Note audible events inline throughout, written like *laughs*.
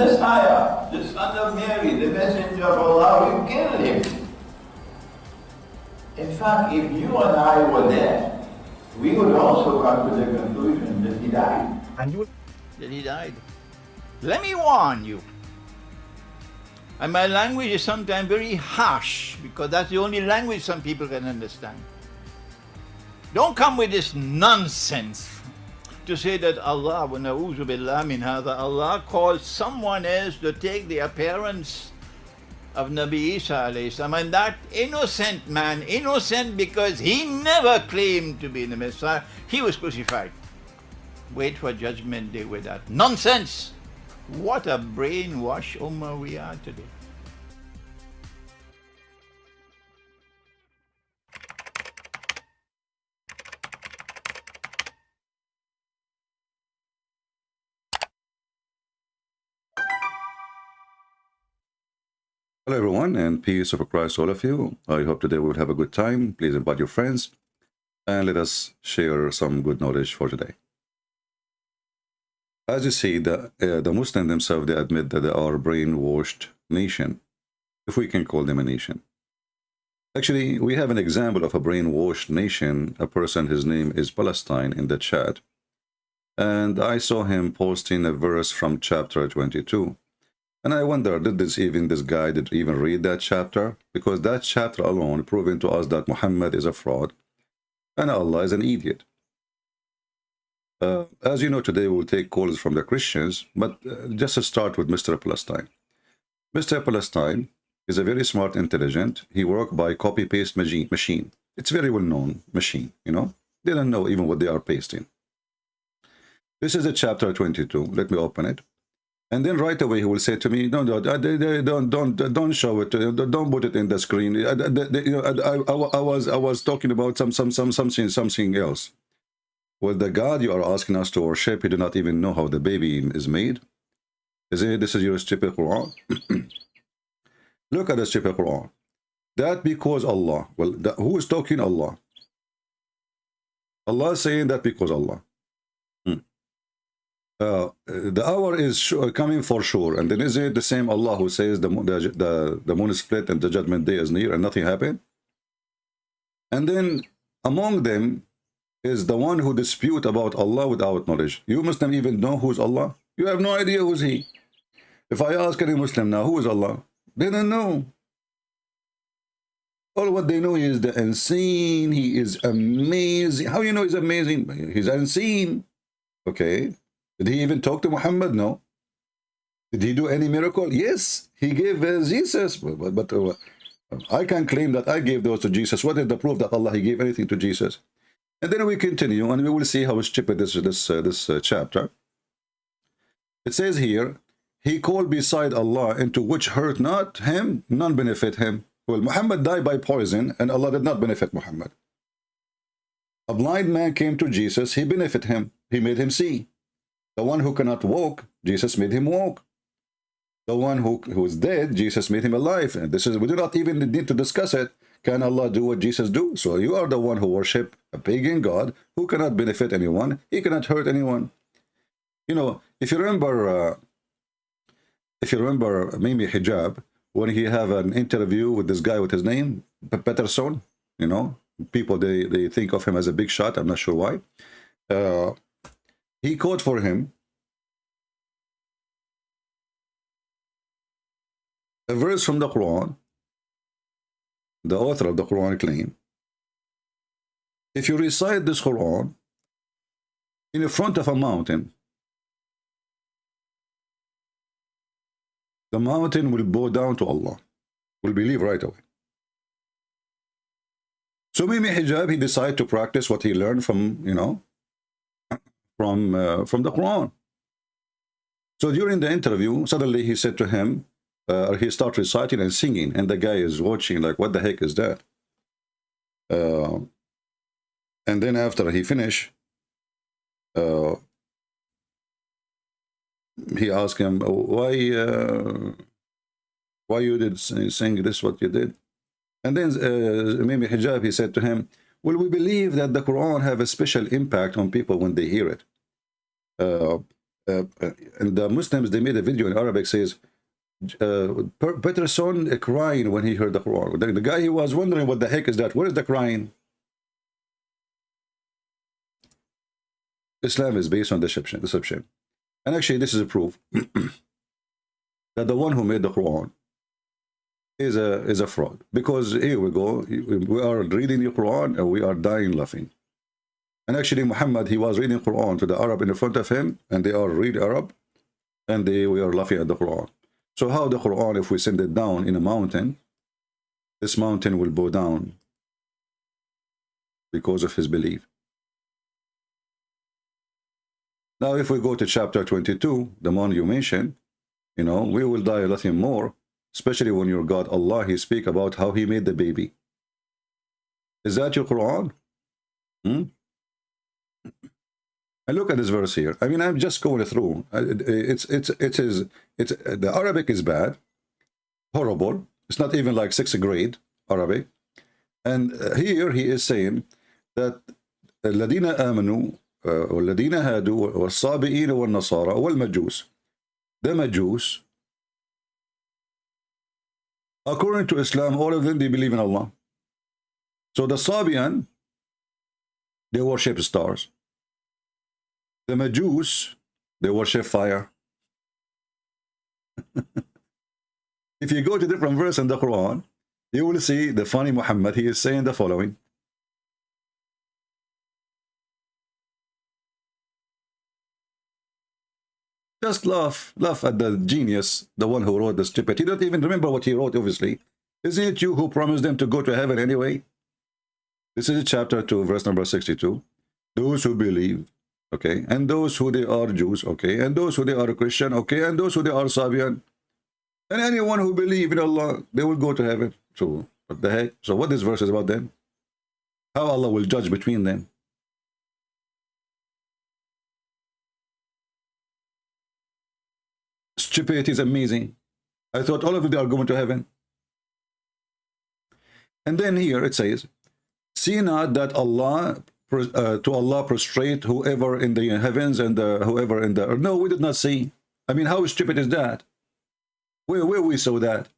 Messiah, the son of Mary, the messenger of Allah, we killed him. In fact, if you and I were there, we would also come to the conclusion that he died. And you That he died. Let me warn you. And my language is sometimes very harsh because that's the only language some people can understand. Don't come with this nonsense to say that Allah, wa na'udhu billah min hadha, Allah calls someone else to take the appearance of Nabi Isa salam. And that innocent man, innocent because he never claimed to be the Messiah, he was crucified. Wait for judgment day with that. Nonsense! What a brainwash Ummah we are today. Hello, everyone, and peace of Christ, all of you. I hope today we will have a good time. Please invite your friends and let us share some good knowledge for today. As you see, the, uh, the Muslims themselves, they admit that they are a brainwashed nation, if we can call them a nation. Actually, we have an example of a brainwashed nation, a person, his name is Palestine, in the chat. And I saw him posting a verse from chapter 22. And I wonder, did this even this guy did even read that chapter? Because that chapter alone proving to us that Muhammad is a fraud and Allah is an idiot. Uh, as you know, today we'll take calls from the Christians, but uh, just to start with Mr. Palestine. Mr. Palestine is a very smart, intelligent. He worked by copy-paste machine. It's very well-known machine, you know. They don't know even what they are pasting. This is a chapter 22. Let me open it. And then right away he will say to me, "No, no, don't, don't, don't show it. Don't put it in the screen." I, I, I, I was, I was talking about some, some, some, something, something else. Well, the God you are asking us to worship, you do not even know how the baby is made. Is it? This is your stupid Quran. *clears throat* Look at the stupid Quran. That because Allah. Well, who is talking Allah? Allah is saying that because Allah. Uh, the hour is sure, coming for sure. And then is it the same Allah who says the, the, the, the moon is split and the judgment day is near and nothing happened? And then among them is the one who dispute about Allah without knowledge. You Muslim even know who's Allah? You have no idea who's he. If I ask any Muslim now, who is Allah? They don't know. All what they know is the unseen. He is amazing. How you know he's amazing? He's unseen. Okay. Did he even talk to Muhammad? No. Did he do any miracle? Yes, he gave uh, Jesus. But, but uh, I can claim that I gave those to Jesus. What is the proof that Allah he gave anything to Jesus? And then we continue, and we will see how stupid this this uh, this uh, chapter. It says here, he called beside Allah into which hurt not him, none benefit him. Well, Muhammad died by poison, and Allah did not benefit Muhammad. A blind man came to Jesus, he benefit him, he made him see. The one who cannot walk, Jesus made him walk. The one who, who is dead, Jesus made him alive. And this is, we do not even need to discuss it. Can Allah do what Jesus do? So you are the one who worship a pagan God who cannot benefit anyone. He cannot hurt anyone. You know, if you remember, uh, if you remember Mimi Hijab, when he have an interview with this guy with his name, Peterson, you know, people, they, they think of him as a big shot. I'm not sure why. Uh, he called for him a verse from the Quran, the author of the Quran claim, if you recite this Quran in front of a mountain, the mountain will bow down to Allah, will believe right away. So Mimi Hijab, he decided to practice what he learned from, you know, from, uh, from the Quran. So during the interview, suddenly he said to him, uh, he started reciting and singing, and the guy is watching like, what the heck is that? Uh, and then after he finished, uh, he asked him, why, uh, why you did sing this, what you did? And then uh, Mimi Hijab, he said to him, well, we believe that the Quran have a special impact on people when they hear it. Uh, uh, and the Muslims, they made a video in Arabic says, uh, Peterson crying when he heard the Quran. The, the guy, he was wondering what the heck is that? Where is the crying? Islam is based on deception. deception. And actually, this is a proof *clears throat* that the one who made the Quran is a is a fraud. Because here we go, we are reading the Quran and we are dying laughing. And actually, Muhammad, he was reading Quran to the Arab in front of him, and they are read Arab, and they were laughing at the Quran. So how the Quran, if we send it down in a mountain, this mountain will bow down because of his belief. Now, if we go to chapter 22, the one you mentioned, you know, we will die a lot more, especially when your God Allah, he speak about how he made the baby. Is that your Quran? Hmm? And look at this verse here. I mean, I'm just going through. It's it's it is it's the Arabic is bad, horrible. It's not even like sixth grade Arabic. And here he is saying that الذين آمنوا والذين هادوا والصابئين والنصارى والمجوس the Majus according to Islam all of them they believe in Allah so the Sabian they worship stars the Majus they worship fire *laughs* if you go to different verse in the Quran you will see the funny Muhammad he is saying the following Just laugh, laugh at the genius, the one who wrote the stupid. He don't even remember what he wrote, obviously. Isn't it you who promised them to go to heaven anyway? This is chapter 2, verse number 62. Those who believe, okay, and those who they are Jews, okay, and those who they are Christian, okay, and those who they are Sabian, and anyone who believe in Allah, they will go to heaven. So, what the heck? So what this verse is about then? How Allah will judge between them? stupidity is amazing. I thought all of them are going to heaven. And then here it says, See not that Allah, uh, to Allah prostrate whoever in the heavens and uh, whoever in the earth. No, we did not see. I mean, how stupid is that? Where, where we saw that?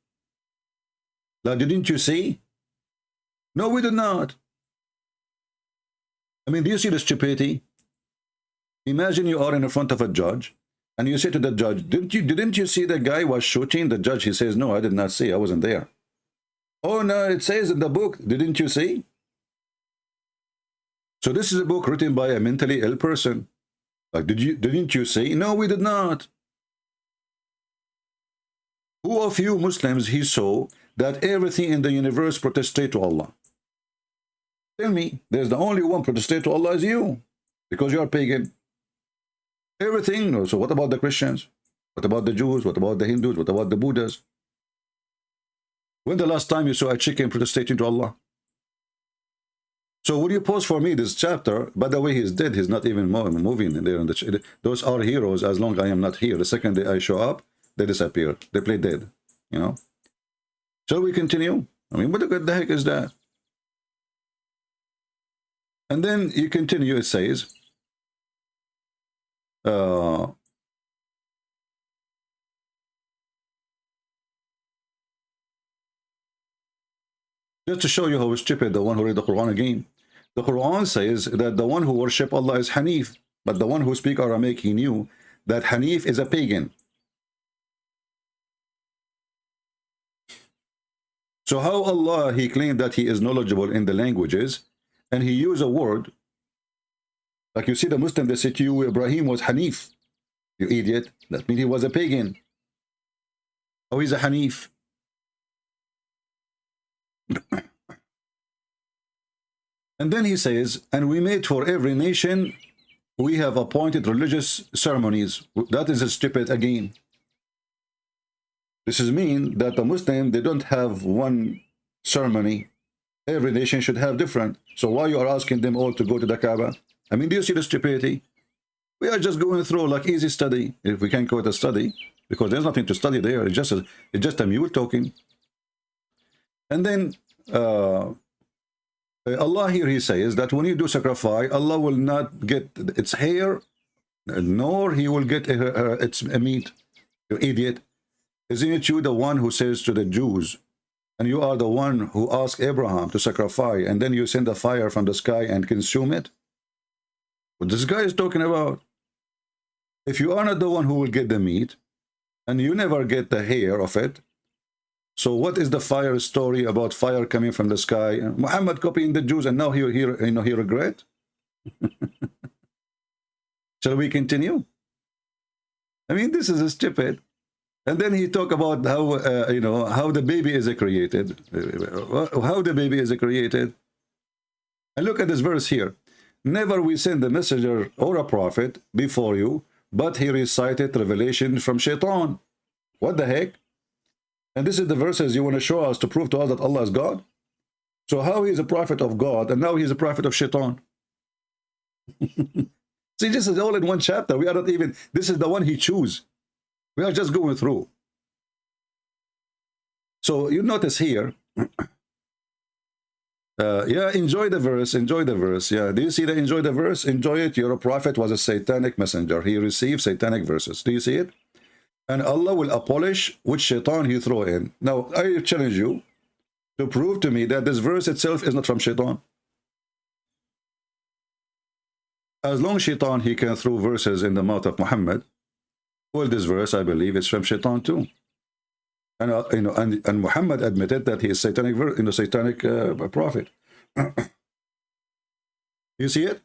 Like, didn't you see? No, we did not. I mean, do you see the stupidity? Imagine you are in front of a judge and you say to the judge, didn't you didn't you see the guy was shooting? The judge, he says, no, I did not see. I wasn't there. Oh, no, it says in the book, didn't you see? So this is a book written by a mentally ill person. Like, did you, didn't you say? No, we did not. Who of you Muslims he saw that everything in the universe protested to Allah? Tell me, there's the only one protested to Allah is you, because you are pagan. Everything. So what about the Christians? What about the Jews? What about the Hindus? What about the Buddhas? When the last time you saw a chicken protesting to Allah? So would you pause for me this chapter? By the way, he's dead. He's not even moving there. In the Those are heroes as long as I am not here. The second day I show up, they disappear. They play dead. You know? Shall we continue? I mean, what the heck is that? And then you continue, it says, uh, just to show you how stupid the one who read the Quran again. The Quran says that the one who worship Allah is Hanif, but the one who speak Aramaic, he knew that Hanif is a pagan. So how Allah, he claimed that he is knowledgeable in the languages, and he used a word like you see the Muslim, they say to you, Ibrahim was Hanif. You idiot. That means he was a pagan. Oh, he's a Hanif. And then he says, and we made for every nation, we have appointed religious ceremonies. That is a stupid again. This is mean that the Muslim, they don't have one ceremony. Every nation should have different. So why you are asking them all to go to the Kaaba? I mean, do you see the stupidity? We are just going through like easy study, if we can call it a study, because there's nothing to study there. It's just a, it's just a mule talking. And then uh, Allah here, he says that when you do sacrifice, Allah will not get its hair nor he will get uh, uh, its meat. You idiot. Isn't it you the one who says to the Jews, and you are the one who asked Abraham to sacrifice, and then you send a fire from the sky and consume it? What this guy is talking about? If you are not the one who will get the meat, and you never get the hair of it, so what is the fire story about fire coming from the sky? Muhammad copying the Jews, and now he, he, you know, he regret? *laughs* Shall we continue? I mean, this is stupid. And then he talk about how, uh, you know, how the baby is created. How the baby is created. And look at this verse here. Never we send a messenger or a prophet before you, but he recited revelation from shaitan. What the heck? And this is the verses you want to show us to prove to us that Allah is God? So how he is a prophet of God and now he's a prophet of shaitan? *laughs* See, this is all in one chapter. We are not even, this is the one he chose. We are just going through. So you notice here, *clears throat* uh, yeah, enjoy the verse, enjoy the verse. Yeah, do you see the enjoy the verse? Enjoy it. Your prophet was a satanic messenger. He received satanic verses. Do you see it? And Allah will abolish which shaitan he throw in. Now, I challenge you to prove to me that this verse itself is not from shaitan. As long as shaitan, he can throw verses in the mouth of Muhammad, well, this verse, I believe, is from shaitan too. And, uh, you know, and, and Muhammad admitted that he is satanic, you know, satanic uh, prophet. *coughs* you see it?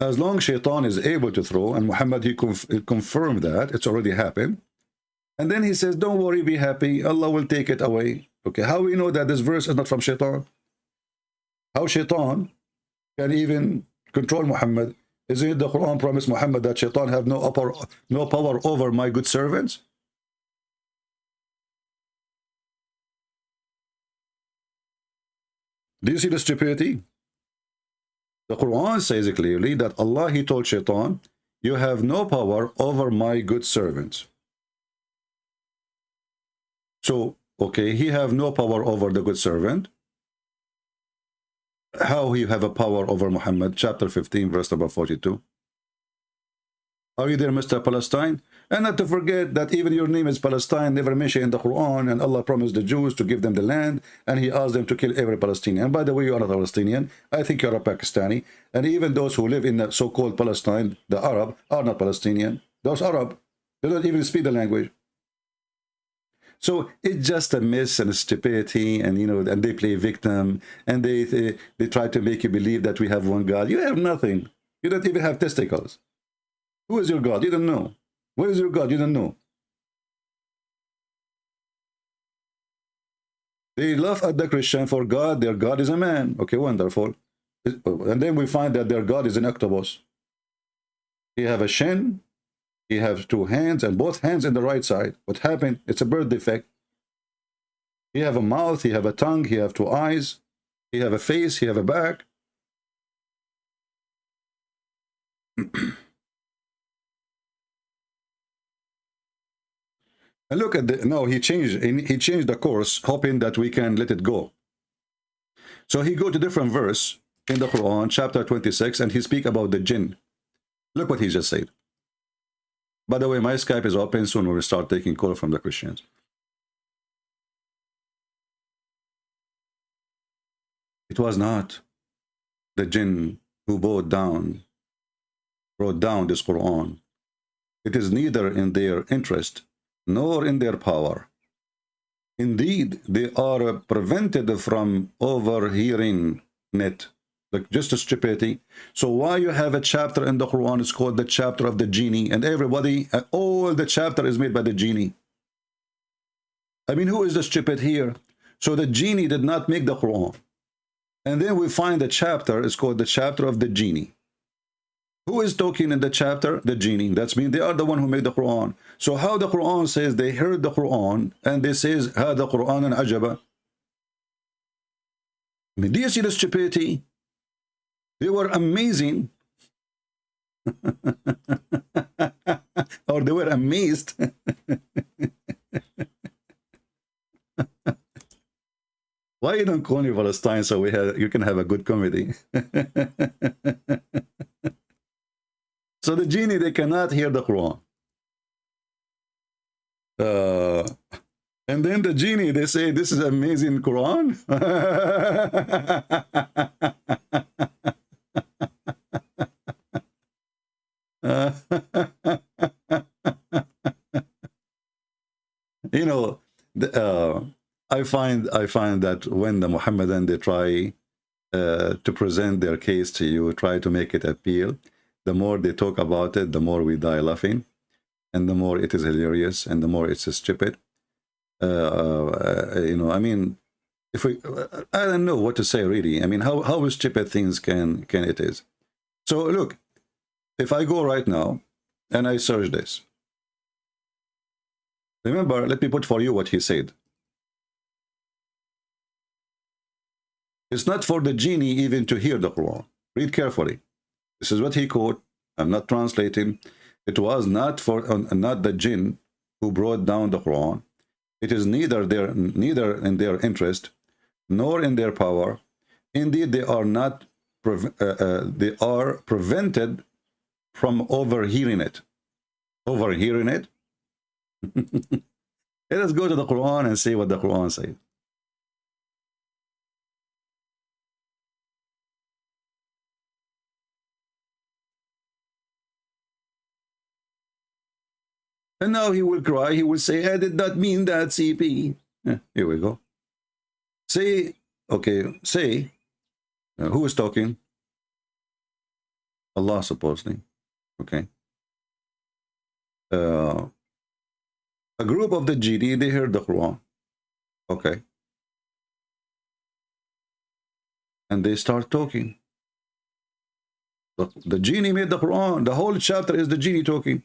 As long as shaitan is able to throw, and Muhammad, he, conf confirmed that, it's already happened. And then he says, don't worry, be happy, Allah will take it away. Okay, how we know that this verse is not from shaitan? How shaitan can even control Muhammad. Isn't it the Quran promised Muhammad that shaitan have no upper, no power over my good servants? Do you see the stupidity? The Quran says clearly that Allah, He told shaitan, you have no power over my good servant. So, okay, he have no power over the good servant how he have a power over Muhammad, chapter 15, verse number 42. Are you there, Mr. Palestine? And not to forget that even your name is Palestine, never mentioned in the Quran, and Allah promised the Jews to give them the land, and he asked them to kill every Palestinian. And by the way, you are not a Palestinian. I think you're a Pakistani. And even those who live in the so-called Palestine, the Arab, are not Palestinian. Those Arab, they don't even speak the language. So it's just a mess and a stupidity, and you know, and they play victim, and they, they they try to make you believe that we have one God. You have nothing. You don't even have testicles. Who is your God? You don't know. Where is your God? You don't know. They laugh at the Christian for God. Their God is a man. Okay, wonderful. And then we find that their God is an octopus. He have a shin, he have two hands and both hands in the right side. What happened? It's a birth defect. He have a mouth, he have a tongue, he have two eyes, he have a face, he have a back. *clears throat* and look at the no he changed he changed the course hoping that we can let it go so he go to different verse in the quran chapter 26 and he speak about the jinn look what he just said by the way, my Skype is open soon. We'll start taking call from the Christians. It was not the jinn who brought down, brought down this Quran. It is neither in their interest nor in their power. Indeed, they are prevented from overhearing it like just a stupidity. So why you have a chapter in the Quran, it's called the chapter of the genie, and everybody, uh, all the chapter is made by the genie. I mean, who is the stupid here? So the genie did not make the Quran. And then we find the chapter, it's called the chapter of the genie. Who is talking in the chapter? The genie. That's mean they are the one who made the Quran. So how the Quran says they heard the Quran and they says, the Quran and ajaba. I mean, do you see the stupidity? They were amazing. *laughs* or they were amazed. *laughs* Why you don't call me Palestine so we have you can have a good comedy? *laughs* so the genie, they cannot hear the Quran. Uh, and then the genie, they say, this is amazing Quran. *laughs* you know, the, uh, I find I find that when the Muhammadan they try uh, to present their case to you, try to make it appeal, the more they talk about it, the more we die laughing, and the more it is hilarious, and the more it's stupid. Uh, uh, you know, I mean, if we, I don't know what to say really. I mean, how how stupid things can can it is. So look, if I go right now and I search this, remember, let me put for you what he said. It's not for the genie even to hear the Quran. Read carefully. This is what he quote. I'm not translating. It was not for uh, not the jinn who brought down the Quran. It is neither their neither in their interest nor in their power. Indeed, they are not uh, uh, they are prevented from overhearing it. Overhearing it. *laughs* Let us go to the Quran and see what the Quran says. And now he will cry. He will say, I did not mean that, CP. Yeah, here we go. Say, okay, say, uh, who is talking? Allah, supposedly. Okay. Uh, a group of the GD, they heard the Quran. Okay. And they start talking. The, the genie made the Quran. The whole chapter is the genie talking.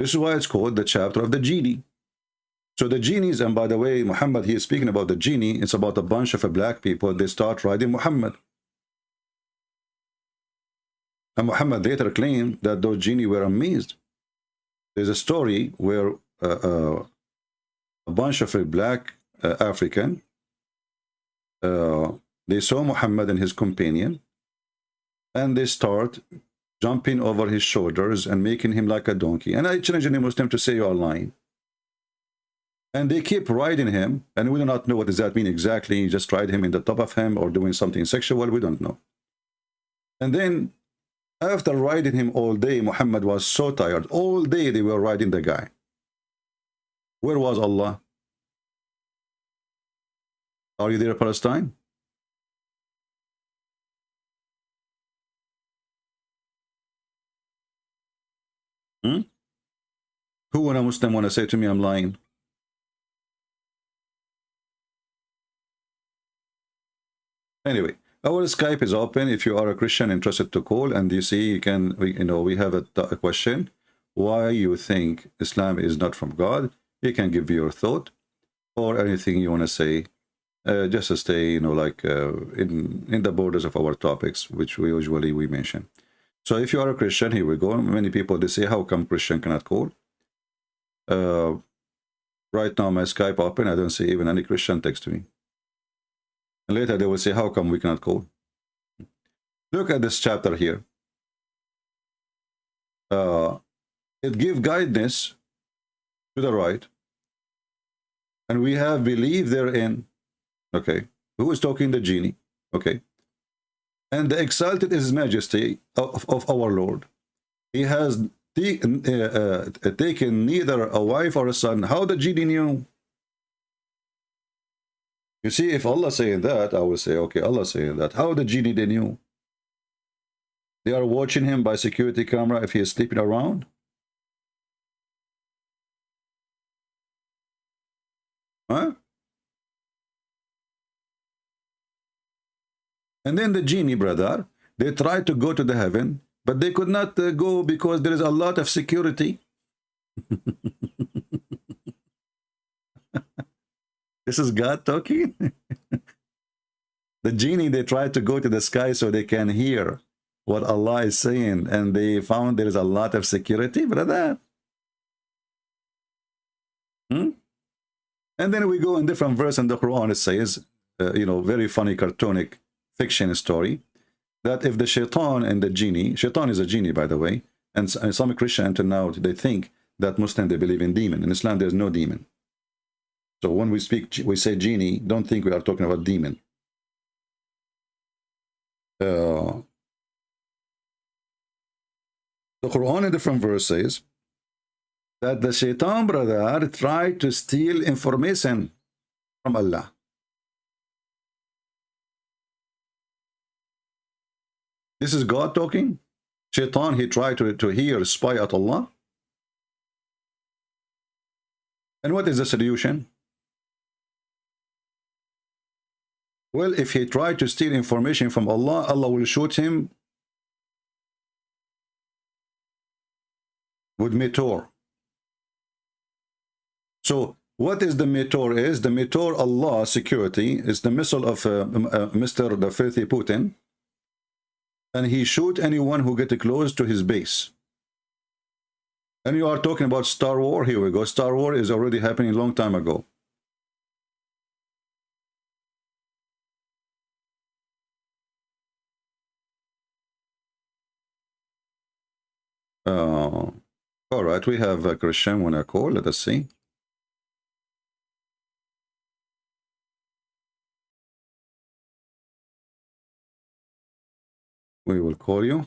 This is why it's called the chapter of the genie. So the genies, and by the way, Muhammad, he is speaking about the genie. It's about a bunch of black people. They start riding Muhammad. And Muhammad later claimed that those genie were amazed. There's a story where uh, uh, a bunch of a black uh, African, uh, they saw Muhammad and his companion, and they start jumping over his shoulders and making him like a donkey. And I challenge any Muslim to say you are lying. And they keep riding him, and we do not know what does that mean exactly. just ride him in the top of him or doing something sexual, we don't know. And then after riding him all day, Muhammad was so tired. All day they were riding the guy. Where was Allah? Are you there, Palestine? Hmm? Who when a Muslim want to say to me I'm lying? Anyway, our Skype is open. If you are a Christian interested to call and you see you can, we, you know, we have a, a question. Why you think Islam is not from God? You can give your thought or anything you want to say. Uh, just to stay, you know, like uh, in in the borders of our topics, which we usually we mention. So if you are a Christian, here we go. Many people, they say, how come Christian cannot call? Uh, right now, my Skype open. I don't see even any Christian text to me. And later they will say, how come we cannot call? Look at this chapter here. Uh, it gives guidance to the right. And we have believed therein. Okay. Who is talking? The genie. Okay and the exalted is his majesty of, of our Lord. He has taken, uh, uh, taken neither a wife or a son. How the genie knew? You see, if Allah saying that, I will say, okay, Allah saying that. How the genie they knew? They are watching him by security camera if he is sleeping around. Huh? And then the genie, brother, they tried to go to the heaven, but they could not uh, go because there is a lot of security. *laughs* this is God talking. *laughs* the genie, they tried to go to the sky so they can hear what Allah is saying, and they found there is a lot of security, brother. Hmm? And then we go in different verse in the Quran, it says, uh, you know, very funny, cartoonic fiction story. that if the shaitan and the genie, shaitan is a genie, by the way, and, some Christian until now, they think that Muslim, they believe in demon. In Islam, there's no demon. So when we speak, we say genie, don't think we are talking about demon. Uh, the Quran in different verses that the shaitan brother tried to steal information from Allah. This is God talking. Shaitan, he tried to, to hear, spy at Allah. And what is the solution? Well, if he tried to steal information from Allah, Allah will shoot him with meteor. So what is the meteor is? The meteor Allah security is the missile of uh, uh, Mr. the filthy Putin. And he shoot anyone who get close to his base. And you are talking about Star War. Here we go. Star War is already happening a long time ago. Uh, all right, we have a Christian when I call. Let us see. We will call you.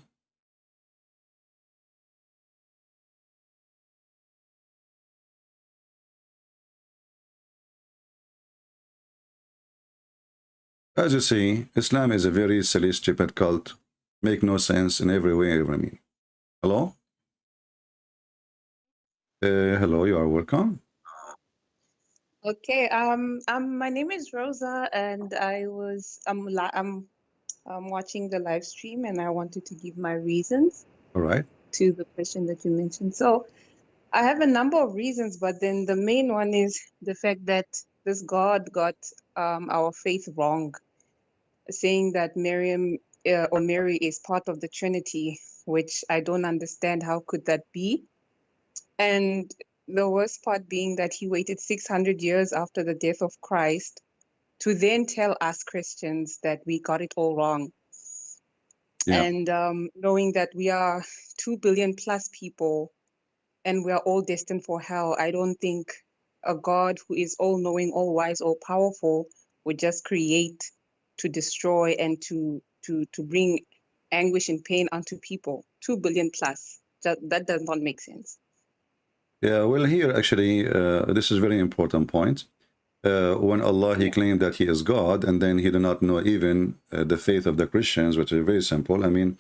As you see, Islam is a very silly, stupid cult. Make no sense in every way, every mean. Hello? Uh, hello, you are welcome. Okay, um, um, my name is Rosa, and I was I'm I'm um, watching the live stream, and I wanted to give my reasons All right. to the question that you mentioned. So I have a number of reasons, but then the main one is the fact that this God got um, our faith wrong, saying that Miriam uh, or Mary is part of the Trinity, which I don't understand. How could that be? And the worst part being that he waited 600 years after the death of Christ to then tell us Christians that we got it all wrong. Yeah. And um, knowing that we are 2 billion plus people and we are all destined for hell, I don't think a God who is all knowing, all wise, all powerful would just create to destroy and to to to bring anguish and pain unto people. 2 billion plus. That, that does not make sense. Yeah, well, here actually, uh, this is very important point. Uh, when Allah, he claimed that he is God, and then he did not know even uh, the faith of the Christians, which is very simple. I mean,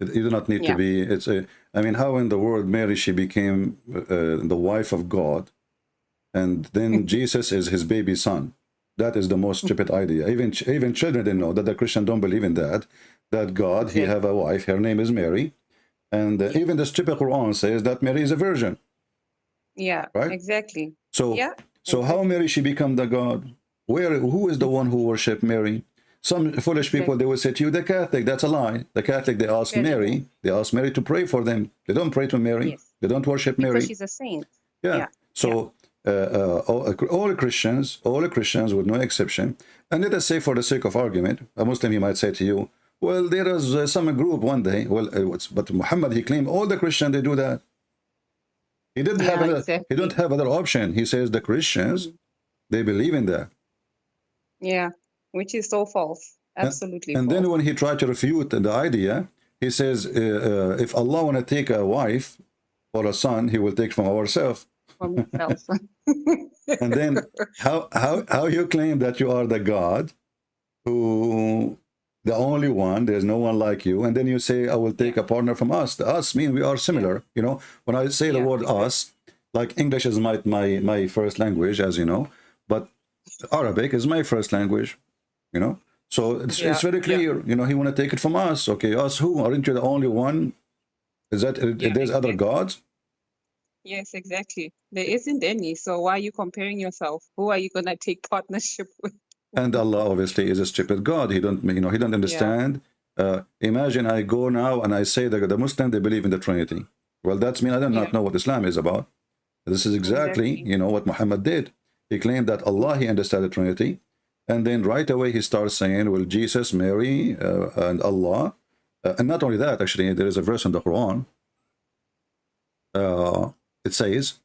you do not need to be, it's a, I mean, how in the world Mary, she became uh, the wife of God, and then Jesus is his baby son. That is the most stupid idea. Even even children didn't know that the Christian don't believe in that. That God, he Yeah. have a wife, her name is Mary, and uh, even the stupid Quran says that Mary is a virgin. Yeah, Right? exactly. So, Yeah, so how Mary she become the God? Where who is the one who worship Mary? Some foolish people they will say to you, the Catholic. That's a lie. The Catholic they ask Mary, they ask Mary to pray for them. They don't pray to Mary. Yes. They don't worship Because Mary. she's a saint. Yeah. Yeah. So uh, uh, all, all Christians, all Christians with no exception, and let us say for the sake of argument, a Muslim he might say to you, well, there is uh, some group one day. Well, uh, what's- but Muhammad he claimed all the Christians they do that. He didn't have Yeah, another, exactly. he don't have other option. He says the Christians they believe in that. Yeah, which is so false. Absolutely And false. then when he tried to refute the idea, he says, uh, uh, if Allah want to take a wife or a son, he will take from ourselves. from himself. *laughs* And then *laughs* how how how you claim that you are the God who the only one, there's no one like you, and then you say, oh, I will take a partner from us. The us mean we are similar. You know, when I say the word us, like English is my my my first language, as you know, but Arabic is my first language, you know. So it's, it's Yeah, very yeah. clear, you know, he want to take it from us. Okay, us who? Aren't you the only one? Is that Yeah, there's other gods? yes, exactly. There isn't any. So why are you comparing yourself? Who are you gonna take partnership *laughs* with? And Allah obviously is a stupid God. He don't, you know, he don't understand. Uh, imagine I go now and I say that the Muslim they believe in the Trinity. Well, that's mean I do not Yeah. know what Islam is about. This is exactly, Exactly. you know, what Muhammad did. He claimed that Allah he understood the Trinity, and then right away he starts saying, "Well, Jesus, Mary, uh, and Allah, Uh, and not only that, actually, there is a verse in the Quran. Uh, it says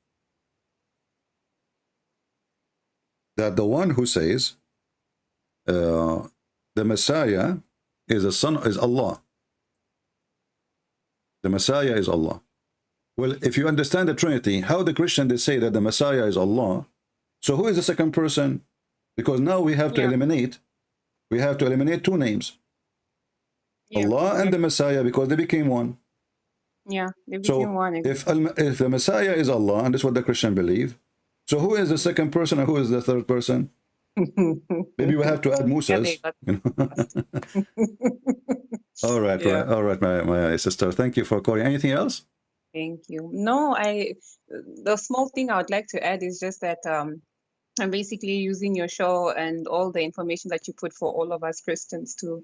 that the one who says uh, the Messiah is a son is Allah. The Messiah is Allah. Well, if you understand the Trinity, how the Christian they say that the Messiah is Allah. So who is the second person? Because now we have to Yeah. eliminate, we have to eliminate two names, Yeah, Allah and the Messiah, because they became one. yeah, they So became one. if if the Messiah is Allah, and this is what the Christian believe, so who is the second person and who is the third person? Maybe we have to add *laughs* Musas. you know? *laughs* all right, Yeah. right, all right, my, my sister. Thank you for calling. Anything else? Thank you. No, I the small thing I would like to add is just that um I'm basically using your show and all the information that you put for all of us Christians to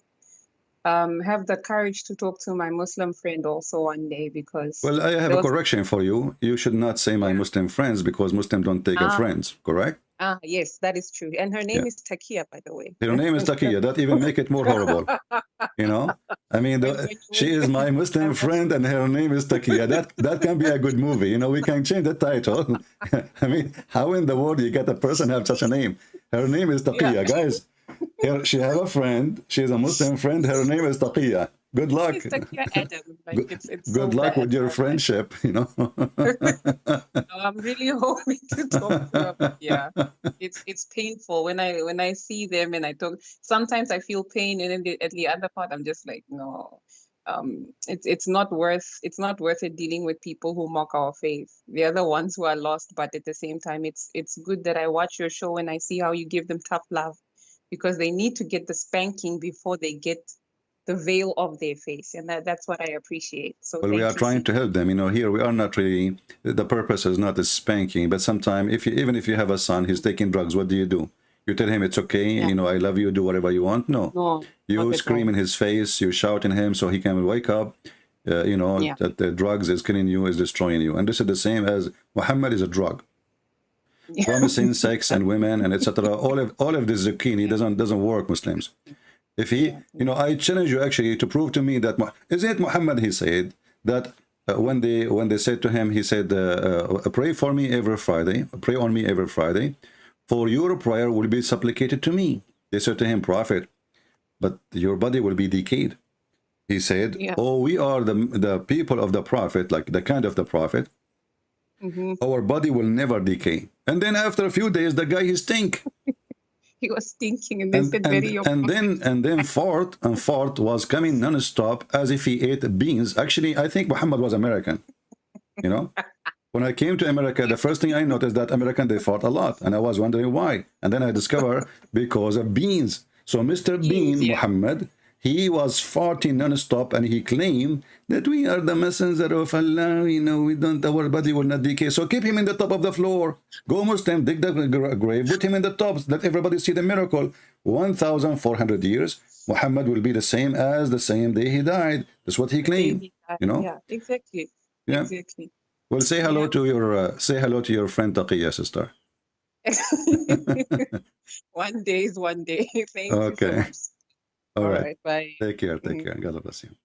um have the courage to talk to my Muslim friend also one day because Well, I have there a correction for you. You should not say my Muslim friends because Muslims don't take a Ah. friends, correct? Ah yes, that is true. And her name Yeah. is Takia, by the way. Her name is Takiya. That even make it more horrible. You know, I mean, the, *laughs* she is my *laughs* Muslim friend, and her name is Takiya. That that can be a good movie. You know, we can change the title. *laughs* I mean, how in the world you get a person have such a name? Her name is Takiya, Yeah. guys. Here, she have a friend. She is a Muslim friend. Her name is Takiya. Good luck. It's Adam. Like Good- it's, it's Good so luck bad. with your friendship. You know. *laughs* No, I'm really *laughs* hoping to talk to them. Yeah, it's it's painful when I when I see them and I talk. Sometimes I feel pain, and then the, at the other part, I'm just like, no, um, it's it's not worth it's not worth it dealing with people who mock our faith. They're the ones who are lost, but at the same time, it's it's good that I watch your show and I see how you give them tough love, because they need to get the spanking before they get the veil of their face, and that, that's what I appreciate. So Well, we are trying to help them. You know, here we are not really. The purpose is not a spanking, but sometimes, if you, even if you have a son, he's taking drugs. What do you do? You tell him it's okay. Yeah. You know, I love you. Do whatever you want. No, No, you scream in his face. You shout in him so he can wake up. Uh, you know Yeah. that the drugs is killing you, is destroying you, and this is the same as Muhammad is a drug. Yeah. promising *laughs* sex and women and etc. All of all of this zucchini doesn't doesn't work, Muslims. If he, you know, I challenge you actually to prove to me that is it Muhammad? He said that uh, when they when they said to him, he said, uh, uh, "Pray for me every Friday. Pray on me every Friday, for your prayer will be supplicated to me." They said to him, "Prophet, but your body will be decayed." He said, Yeah. "Oh, we are the the people of the prophet, like the kind of the prophet." Mhm. our body will never decay. And then after a few days, the guy he stink. He was thinking, and they And, said, and, "Very and then and then fart and fart was coming non-stop as if he ate beans. Actually, I think Muhammad was American. You know? *laughs* When I came to America, the first thing I noticed that American they fart a lot, and I was wondering why. And then I discovered because of beans. So Mr. Bean yeah. Muhammad, he was farting non-stop, and he claimed that we are the messenger of Allah. You know, we don't our body will not decay. So keep him in the top of the floor. Go Muslim, dig the grave, put him in the top. Let everybody see the miracle. One thousand four hundred years, Muhammad will be the same as the same day he died. That's what he claimed. You know? Yeah, exactly. Yeah. Exactly. Well, say hello Yeah. to your uh, say hello to your friend Taqiya, sister. *laughs* one day is one day. *laughs* Thank you Okay. so All right. Bye. Take care. Take Mhm. care. God bless you.